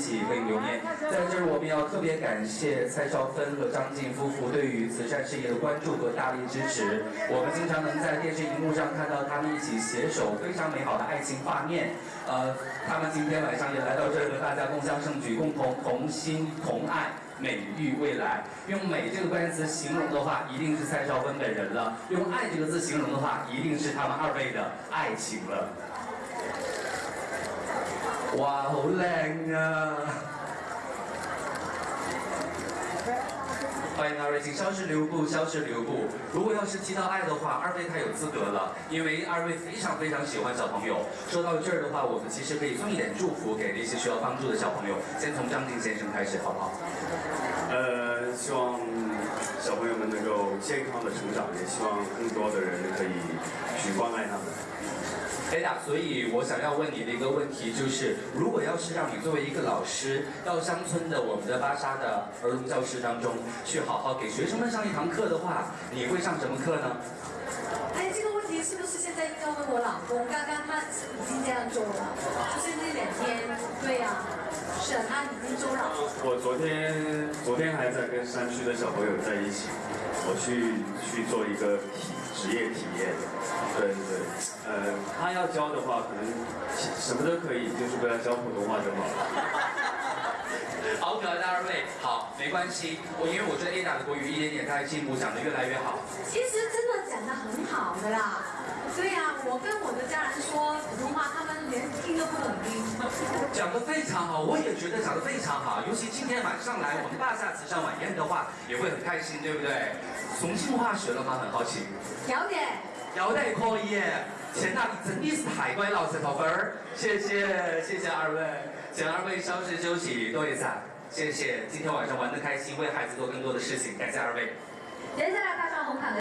一起可以留念。在这儿，我们要特别感谢蔡少芬和张晋夫妇对于慈善事业的关注和大力支持。我们经常能在电视荧幕上看到他们一起携手，非常美好的爱情画面。呃，他们今天晚上也来到这儿和大家共襄盛举，共同同心同爱。美育未来，用“美”这个关键词形容的话，一定是蔡少芬本人了；用“爱”这个字形容的话，一定是他们二位的爱情了。哇，好靓啊！欢迎二位，请消失留步，消失留步。如果要是提到爱的话，二位太有资格了，因为二位非常非常喜欢小朋友。说到这儿的话，我们其实可以送一点祝福给那些需要帮助的小朋友。先从张晋先生开始，好不好？呃，希望小朋友们能够健康的成长，也希望更多的人可以去关爱他们。哎呀，所以我想要问你的一个问题就是，如果要是让你作为一个老师，到乡村的我们的巴沙的儿童教室当中，去好好给学生们上一堂课的话，你会上什么课呢？哎，这个问题是不是现在应该问我老公？刚刚他已经这样做了，就是那两天，对呀，他已经做了。我昨天昨天还在跟山区的小朋友在一起，我去去做一个体职业体验，对对对。呃，他要教的话，可能什么都可以，就是不要教普通话就好了。好可爱的二位，好，没关系，我因为我觉得 Ada 的国语一点点在进步，讲得越来越好。其实真的讲得很好的啦，对呀，我跟我的家人说普通话，他们连听都不懂听。讲得非常好，我也觉得讲得非常好，尤其今天晚上来我们大厦慈善晚宴的话，也会很开心，对不对？重庆话学了吗？很好奇。有点。有点可以。钱大，真的是太乖了，石头分儿，谢谢谢谢二位，请二位稍事休息，多一下，谢谢，今天晚上玩的开心，为孩子做更多的事情，感谢二位。接下来大上红毯的。